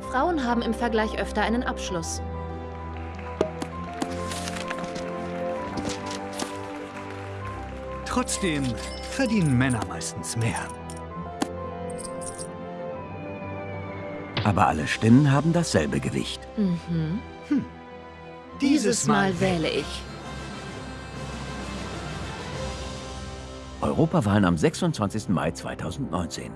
Frauen haben im Vergleich öfter einen Abschluss. Trotzdem verdienen Männer meistens mehr. Aber alle Stimmen haben dasselbe Gewicht. Mhm. Hm. Dieses, Dieses Mal wähle ich. Europawahlen am 26. Mai 2019.